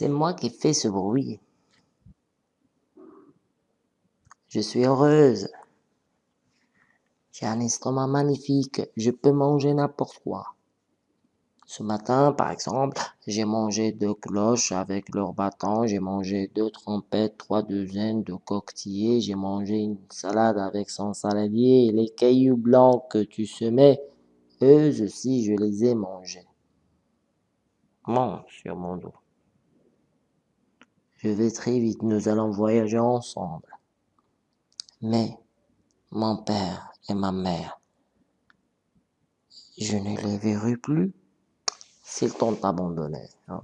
C'est moi qui fais ce bruit. Je suis heureuse. J'ai un estomac magnifique. Je peux manger n'importe quoi. Ce matin, par exemple, j'ai mangé deux cloches avec leur bâton, j'ai mangé deux trompettes, trois douzaines de coquetiers, j'ai mangé une salade avec son saladier les cailloux blancs que tu semais, eux aussi je les ai mangés. Monte sur mon dos. Je vais très vite, nous allons voyager ensemble. Mais mon père et ma mère, je ne les verrai plus s'ils t'ont abandonné. Hein.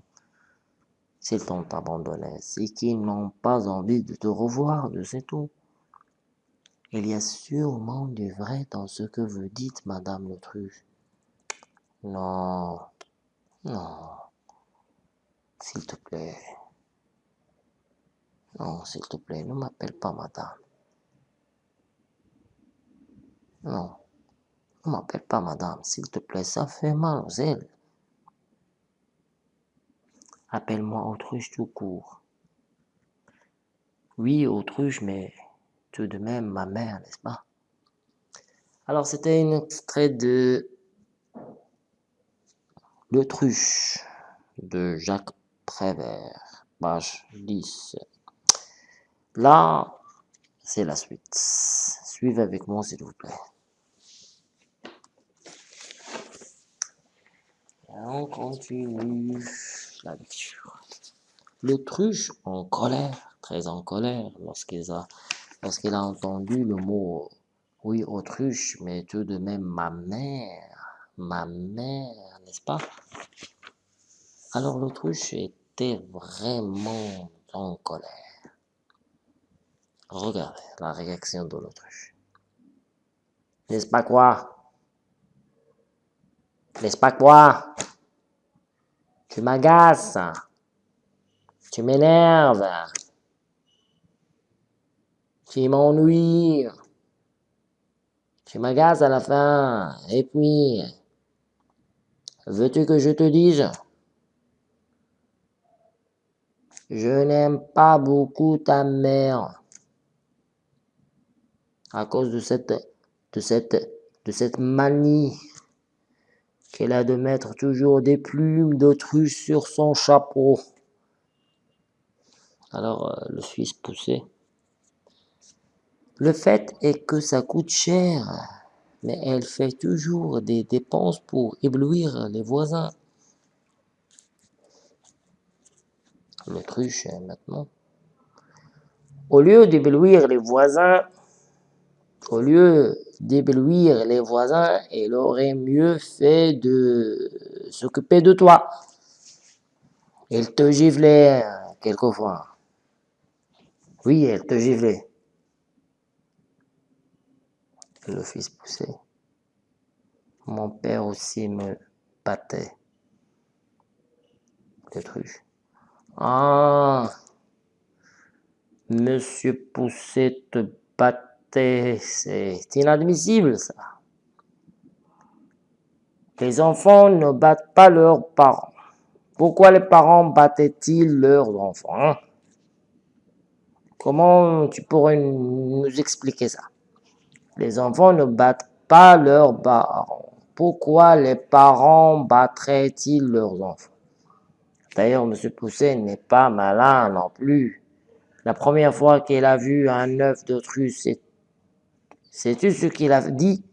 S'ils t'ont abandonné, c'est qu'ils n'ont pas envie de te revoir, de c'est tout. Il y a sûrement du vrai dans ce que vous dites, Madame l'autruche. Non, non, s'il te plaît. Non, s'il te plaît, ne m'appelle pas Madame. Non, ne m'appelle pas Madame, s'il te plaît, ça fait mal aux ailes. Appelle-moi autruche tout court. Oui, autruche, mais tout de même ma mère, n'est-ce pas? Alors, c'était un extrait de L'autruche de Jacques Prévert, page 10. Là, c'est la suite. Suivez avec moi, s'il vous plaît. on continue la lecture. L'autruche en colère, très en colère, lorsqu'il a, lorsqu'il a entendu le mot oui, autruche, mais tout de même ma mère, ma mère, n'est-ce pas? Alors l'autruche était vraiment en colère. Regardez la réaction de l'autruche. N'est-ce pas quoi? N'est-ce pas quoi? Tu m'agaces. Tu m'énerves. Tu m'ennuies. Tu m'agaces à la fin. Et puis, veux-tu que je te dise? Je n'aime pas beaucoup ta mère. À cause de cette, de cette, de cette manie qu'elle a de mettre toujours des plumes d'autruche sur son chapeau. Alors euh, le Suisse poussait. Le fait est que ça coûte cher, mais elle fait toujours des dépenses pour éblouir les voisins. L'autruche, maintenant. Au lieu d'éblouir les voisins, au lieu d'éblouir les voisins, elle aurait mieux fait de s'occuper de toi. Elle te giflait quelquefois. Oui, elle te giflait. Le fils poussait. Mon père aussi me battait. L'autruche. Ah, Monsieur Pousset te battait c'est inadmissible ça. Les enfants ne battent pas leurs parents. Pourquoi les parents battaient-ils leurs enfants hein? Comment tu pourrais nous expliquer ça? Les enfants ne battent pas leurs parents. Pourquoi les parents battraient-ils leurs enfants? D'ailleurs, M. Pousset n'est pas malin non plus. La première fois qu'il a vu un œuf d'autruche, Sais-tu ce qu'il a dit?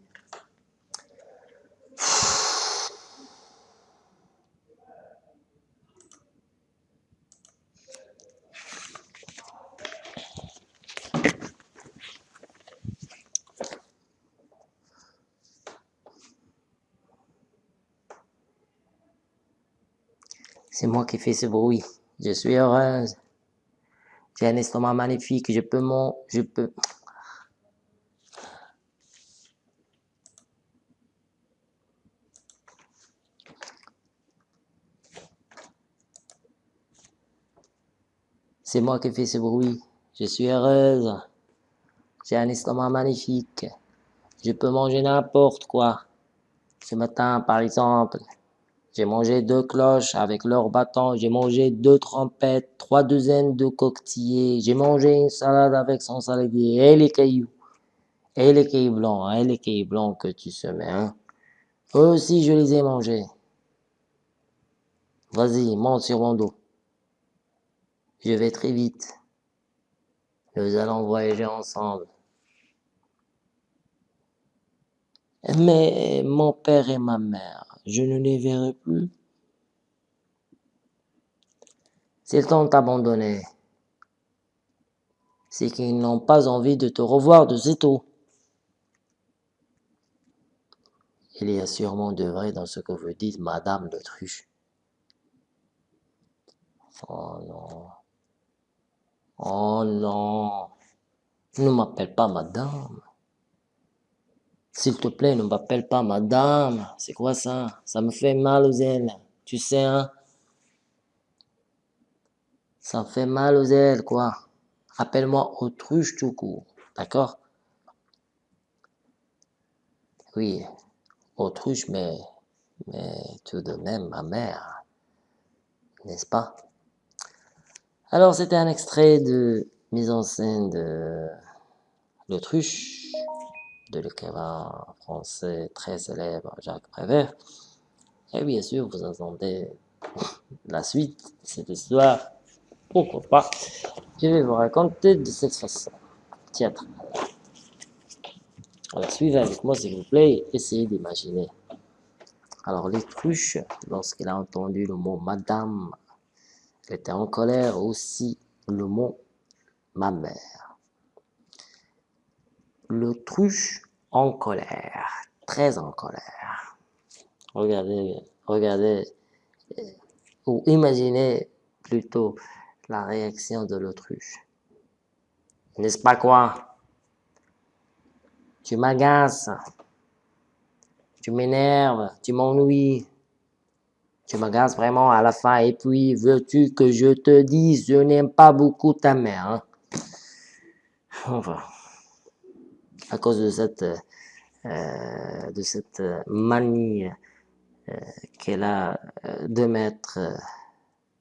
C'est moi qui fais ce bruit. Je suis heureuse. J'ai un estomac magnifique. Je peux mon... Je peux... C'est moi qui fais ce bruit. Je suis heureuse. J'ai un estomac magnifique. Je peux manger n'importe quoi. Ce matin, par exemple, J'ai mangé deux cloches avec leur bâton. J'ai mangé deux trompettes, trois douzaines de coquetiers. J'ai mangé une salade avec son saladier et les cailloux. Et les cailloux blancs, et les cailloux blancs que tu semais, hein. Eux aussi, je les ai mangés. Vas-y, monte sur mon dos. Je vais très vite. Nous allons voyager ensemble. Mais mon père et ma mère, je ne les verrai plus. S'ils t'ont abandonné, c'est qu'ils n'ont pas envie de te revoir de sitôt. Il y a sûrement de vrai dans ce que vous dites, Madame l'autruche. Oh non. Oh non. Ne m'appelle pas Madame. S'il te plaît, ne m'appelle pas Madame. C'est quoi ça? Ça me fait mal aux ailes. Tu sais, hein? Ça me fait mal aux ailes, quoi. Appelle-moi autruche tout court. D'accord? Oui, autruche, mais, mais tout de même ma mère, n'est-ce pas? Alors, c'était un extrait de mise en scène de l'autruche, de l'écrivain français très célèbre Jacques Prévert. Et bien sûr, vous entendez la suite de cette histoire. Pourquoi pas? Je vais vous raconter de cette façon théâtrale. Alors, suivez avec moi, s'il vous plaît, essayez d'imaginer. Alors, l'autruche, lorsqu'il a entendu le mot madame, était en colère aussi le mot ma mère. L'autruche en colère, très en colère. Regardez, regardez, ou imaginez plutôt la réaction de l'autruche. N'est-ce pas quoi? Tu m'agaces. Tu m'énerves. Tu m'ennuies. Tu m'agaces vraiment à la fin. Et puis, veux-tu que je te dise, je n'aime pas beaucoup ta mère. Hein? Enfin, à cause de cette, euh, de cette manie euh, qu'elle a euh, de mettre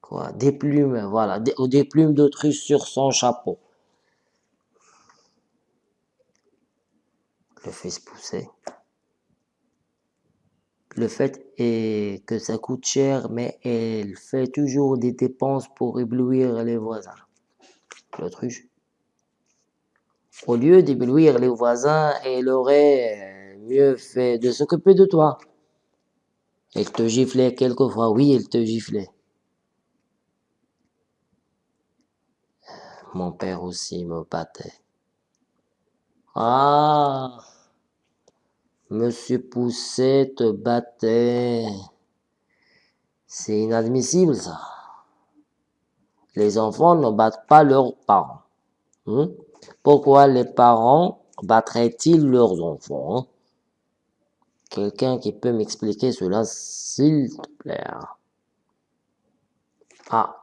quoi, des plumes, voilà, des, des plumes d'autruche sur son chapeau. le fils pousser. Le fait est que ça coûte cher, mais elle fait toujours des dépenses pour éblouir les voisins. L'autruche. Au lieu d'éblouir les voisins, elle aurait mieux fait de s'occuper de toi. Elle te giflait quelquefois, oui, elle te giflait. Mon père aussi me battait. Ah Monsieur Pousset te battait. C'est inadmissible, ça. Les enfants ne battent pas leurs parents. Hein? Pourquoi les parents battraient-ils leurs enfants hein? Quelqu'un qui peut m'expliquer cela, s'il te plaît. Ah.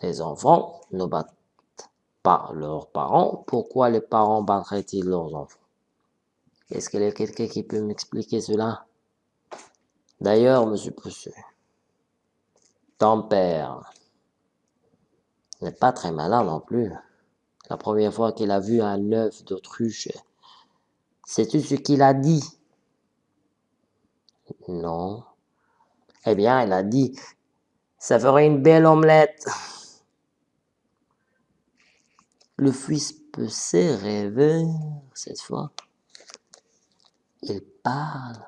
Les enfants ne battent pas leurs parents. Pourquoi les parents battraient-ils leurs enfants? Est-ce qu'il y a quelqu'un qui peut m'expliquer cela? D'ailleurs, monsieur Poussu, ton père n'est pas très malin non plus. La première fois qu'il a vu un œuf d'autruche, sais-tu ce qu'il a dit? Non. Eh bien, il a dit, ça ferait une belle omelette. Le fils Pousset rêvait cette fois. Il parle.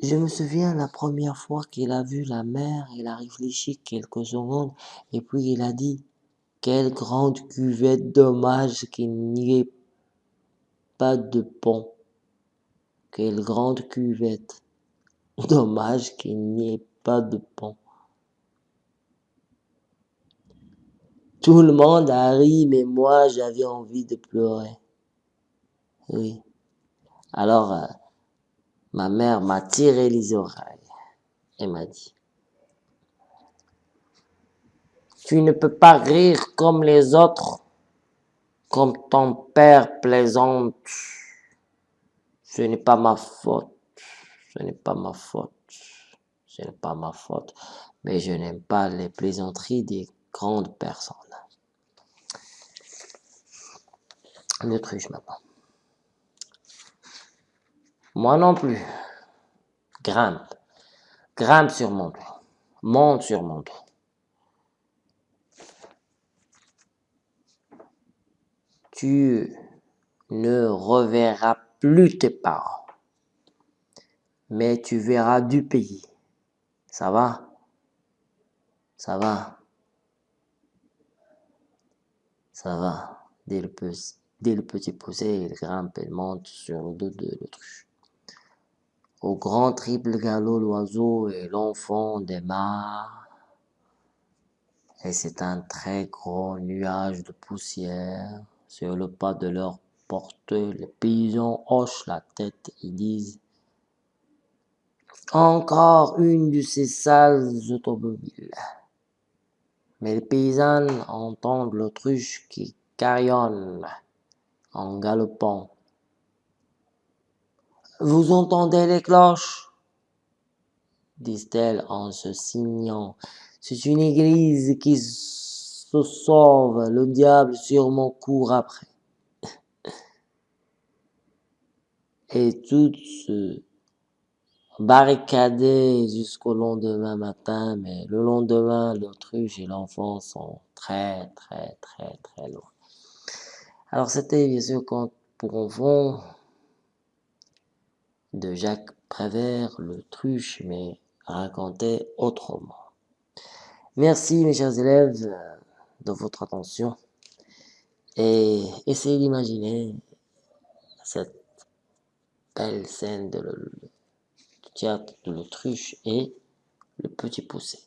Je me souviens la première fois qu'il a vu la mer, il a réfléchi quelques secondes et puis il a dit Quelle grande cuvette, dommage qu'il n'y ait pas de pont. Quelle grande cuvette, dommage qu'il n'y ait pas de pont. Tout le monde a ri, mais moi j'avais envie de pleurer. Oui. Alors, euh, ma mère m'a tiré les oreilles et m'a dit, tu ne peux pas rire comme les autres, comme ton père plaisante. Ce n'est pas ma faute. ce n'est pas ma faute. Ce n'est pas ma faute. Mais je n'aime pas les plaisanteries des grandes personnes. L'autruche maintenant. Moi non plus. Grimpe. Grimpe sur mon dos. Monte sur mon dos. Tu ne reverras plus tes parents. Mais tu verras du pays. Ça va? Ça va? Ça va. Dès le, petit poussé, il grimpe et monte sur le dos de l'autruche. Au grand triple galop, l'oiseau et l'enfant démarrent. Et c'est un très gros nuage de poussière sur le pas de leur portée, les paysans hochent la tête et disent Encore une de ces sales automobiles. Mais les paysans entendent l'autruche qui carillonne en galopant. Vous entendez les cloches? disent-elles en se signant. C'est une église qui se sauve, le diable sûrement court après. Et tout se barricader jusqu'au lendemain matin, mais le lendemain, l'autruche et l'enfant sont très, très, très, très loin. Alors, c'était bien sûr quand pour enfants de Jacques Prévert, l'autruche, mais raconté autrement. Merci, mes chers élèves, de votre attention et essayez d'imaginer cette belle scène de le, du théâtre de l'autruche et le petit poussé.